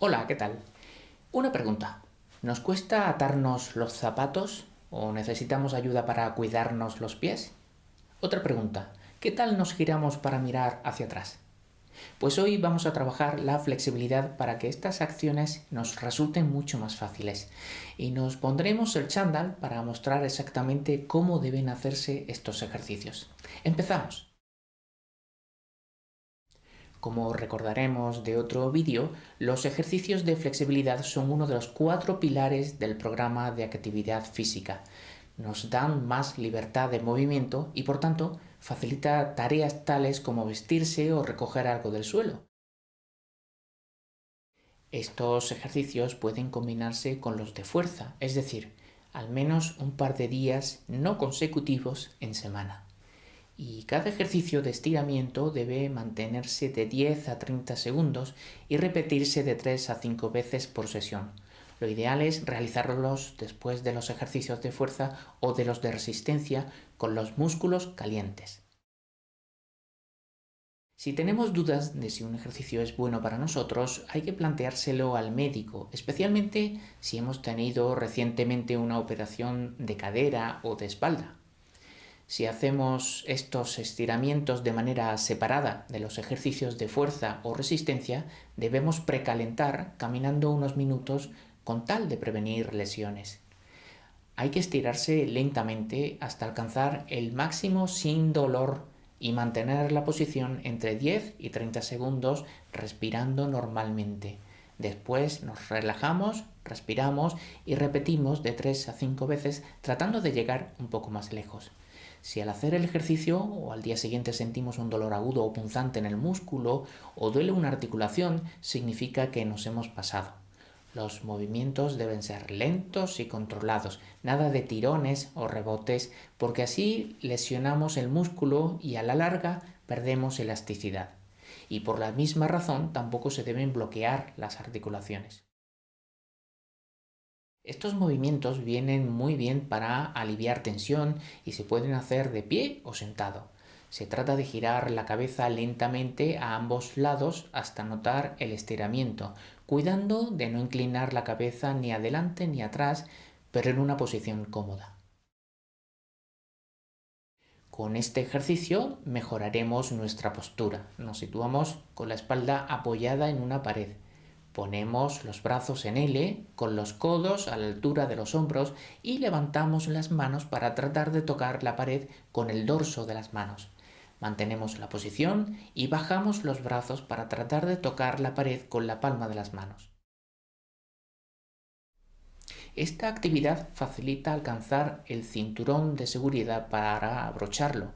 Hola, ¿qué tal? Una pregunta. ¿Nos cuesta atarnos los zapatos o necesitamos ayuda para cuidarnos los pies? Otra pregunta. ¿Qué tal nos giramos para mirar hacia atrás? Pues hoy vamos a trabajar la flexibilidad para que estas acciones nos resulten mucho más fáciles y nos pondremos el chándal para mostrar exactamente cómo deben hacerse estos ejercicios. ¡Empezamos! Como recordaremos de otro vídeo, los ejercicios de flexibilidad son uno de los cuatro pilares del programa de actividad física. Nos dan más libertad de movimiento y por tanto facilita tareas tales como vestirse o recoger algo del suelo. Estos ejercicios pueden combinarse con los de fuerza, es decir, al menos un par de días no consecutivos en semana y cada ejercicio de estiramiento debe mantenerse de 10 a 30 segundos y repetirse de 3 a 5 veces por sesión. Lo ideal es realizarlos después de los ejercicios de fuerza o de los de resistencia con los músculos calientes. Si tenemos dudas de si un ejercicio es bueno para nosotros, hay que planteárselo al médico, especialmente si hemos tenido recientemente una operación de cadera o de espalda. Si hacemos estos estiramientos de manera separada de los ejercicios de fuerza o resistencia, debemos precalentar caminando unos minutos con tal de prevenir lesiones. Hay que estirarse lentamente hasta alcanzar el máximo sin dolor y mantener la posición entre 10 y 30 segundos respirando normalmente. Después nos relajamos, respiramos y repetimos de 3 a 5 veces tratando de llegar un poco más lejos. Si al hacer el ejercicio o al día siguiente sentimos un dolor agudo o punzante en el músculo o duele una articulación, significa que nos hemos pasado. Los movimientos deben ser lentos y controlados, nada de tirones o rebotes, porque así lesionamos el músculo y a la larga perdemos elasticidad. Y por la misma razón tampoco se deben bloquear las articulaciones. Estos movimientos vienen muy bien para aliviar tensión y se pueden hacer de pie o sentado. Se trata de girar la cabeza lentamente a ambos lados hasta notar el estiramiento, cuidando de no inclinar la cabeza ni adelante ni atrás, pero en una posición cómoda. Con este ejercicio mejoraremos nuestra postura. Nos situamos con la espalda apoyada en una pared. Ponemos los brazos en L con los codos a la altura de los hombros y levantamos las manos para tratar de tocar la pared con el dorso de las manos. Mantenemos la posición y bajamos los brazos para tratar de tocar la pared con la palma de las manos. Esta actividad facilita alcanzar el cinturón de seguridad para abrocharlo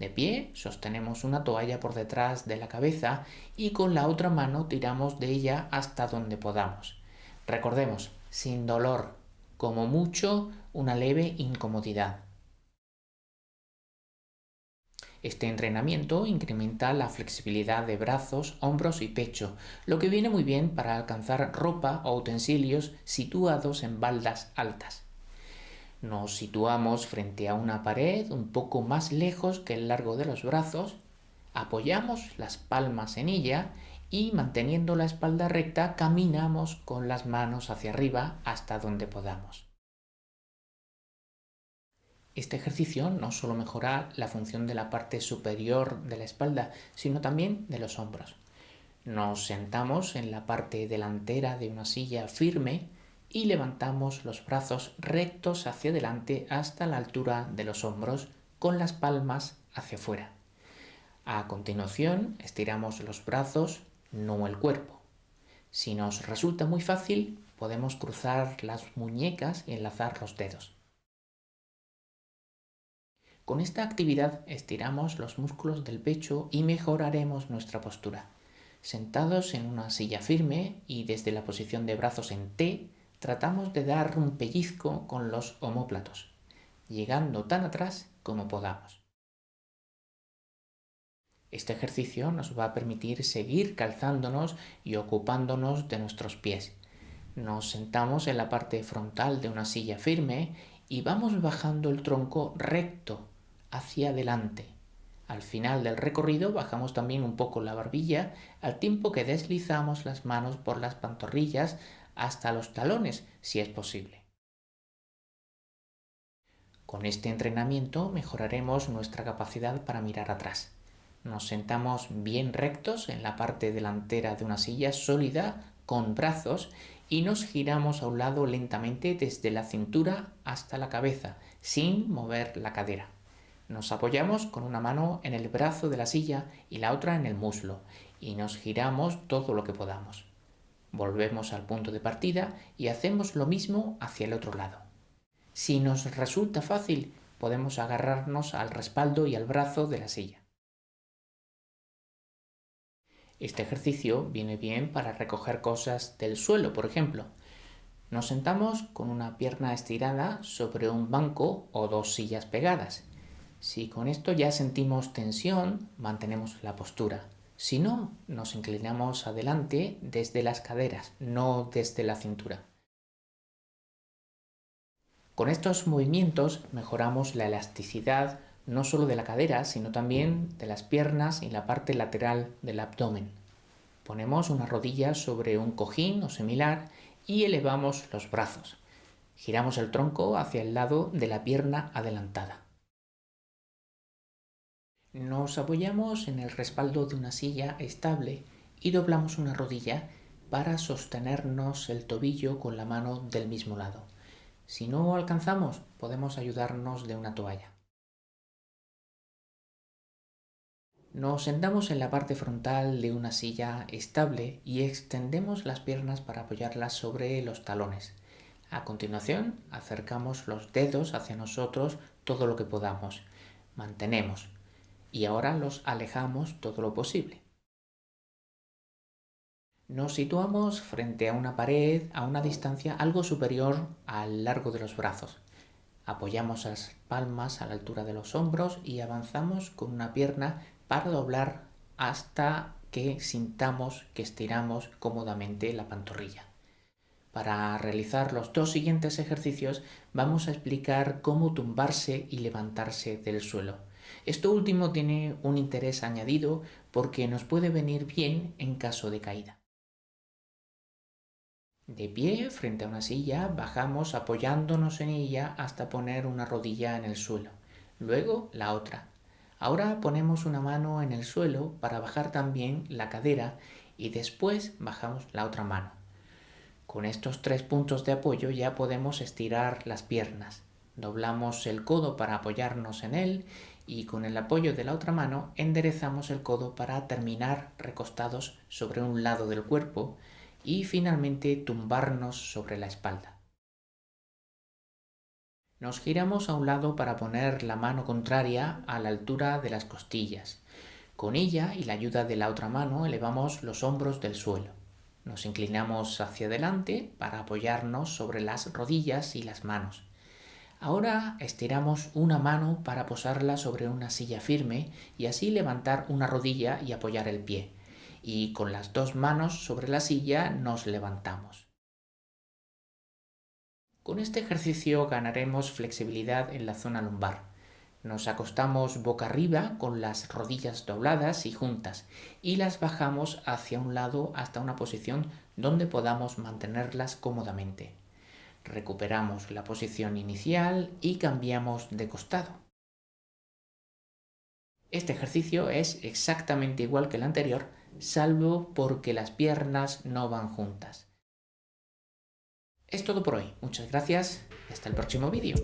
de pie, sostenemos una toalla por detrás de la cabeza y con la otra mano tiramos de ella hasta donde podamos. Recordemos, sin dolor, como mucho una leve incomodidad. Este entrenamiento incrementa la flexibilidad de brazos, hombros y pecho, lo que viene muy bien para alcanzar ropa o utensilios situados en baldas altas. Nos situamos frente a una pared un poco más lejos que el largo de los brazos, apoyamos las palmas en ella y manteniendo la espalda recta caminamos con las manos hacia arriba hasta donde podamos. Este ejercicio no solo mejora la función de la parte superior de la espalda, sino también de los hombros. Nos sentamos en la parte delantera de una silla firme y levantamos los brazos rectos hacia adelante hasta la altura de los hombros con las palmas hacia afuera. A continuación estiramos los brazos, no el cuerpo. Si nos resulta muy fácil, podemos cruzar las muñecas y enlazar los dedos. Con esta actividad estiramos los músculos del pecho y mejoraremos nuestra postura. Sentados en una silla firme y desde la posición de brazos en T, tratamos de dar un pellizco con los omóplatos, llegando tan atrás como podamos. Este ejercicio nos va a permitir seguir calzándonos y ocupándonos de nuestros pies. Nos sentamos en la parte frontal de una silla firme y vamos bajando el tronco recto hacia adelante, Al final del recorrido bajamos también un poco la barbilla al tiempo que deslizamos las manos por las pantorrillas hasta los talones, si es posible. Con este entrenamiento mejoraremos nuestra capacidad para mirar atrás. Nos sentamos bien rectos en la parte delantera de una silla sólida con brazos y nos giramos a un lado lentamente desde la cintura hasta la cabeza, sin mover la cadera. Nos apoyamos con una mano en el brazo de la silla y la otra en el muslo y nos giramos todo lo que podamos. Volvemos al punto de partida y hacemos lo mismo hacia el otro lado. Si nos resulta fácil, podemos agarrarnos al respaldo y al brazo de la silla. Este ejercicio viene bien para recoger cosas del suelo, por ejemplo. Nos sentamos con una pierna estirada sobre un banco o dos sillas pegadas. Si con esto ya sentimos tensión, mantenemos la postura. Si no, nos inclinamos adelante desde las caderas, no desde la cintura. Con estos movimientos mejoramos la elasticidad no solo de la cadera, sino también de las piernas y la parte lateral del abdomen. Ponemos una rodilla sobre un cojín o similar y elevamos los brazos. Giramos el tronco hacia el lado de la pierna adelantada. Nos apoyamos en el respaldo de una silla estable y doblamos una rodilla para sostenernos el tobillo con la mano del mismo lado. Si no alcanzamos, podemos ayudarnos de una toalla. Nos sentamos en la parte frontal de una silla estable y extendemos las piernas para apoyarlas sobre los talones. A continuación, acercamos los dedos hacia nosotros todo lo que podamos. Mantenemos y ahora los alejamos todo lo posible. Nos situamos frente a una pared a una distancia algo superior al largo de los brazos. Apoyamos las palmas a la altura de los hombros y avanzamos con una pierna para doblar hasta que sintamos que estiramos cómodamente la pantorrilla. Para realizar los dos siguientes ejercicios vamos a explicar cómo tumbarse y levantarse del suelo. Esto último tiene un interés añadido porque nos puede venir bien en caso de caída. De pie, frente a una silla, bajamos apoyándonos en ella hasta poner una rodilla en el suelo, luego la otra. Ahora ponemos una mano en el suelo para bajar también la cadera y después bajamos la otra mano. Con estos tres puntos de apoyo ya podemos estirar las piernas. Doblamos el codo para apoyarnos en él y con el apoyo de la otra mano enderezamos el codo para terminar recostados sobre un lado del cuerpo y finalmente tumbarnos sobre la espalda. Nos giramos a un lado para poner la mano contraria a la altura de las costillas. Con ella y la ayuda de la otra mano elevamos los hombros del suelo. Nos inclinamos hacia adelante para apoyarnos sobre las rodillas y las manos. Ahora estiramos una mano para posarla sobre una silla firme y así levantar una rodilla y apoyar el pie. Y con las dos manos sobre la silla nos levantamos. Con este ejercicio ganaremos flexibilidad en la zona lumbar. Nos acostamos boca arriba con las rodillas dobladas y juntas y las bajamos hacia un lado hasta una posición donde podamos mantenerlas cómodamente. Recuperamos la posición inicial y cambiamos de costado. Este ejercicio es exactamente igual que el anterior, salvo porque las piernas no van juntas. Es todo por hoy. Muchas gracias y hasta el próximo vídeo.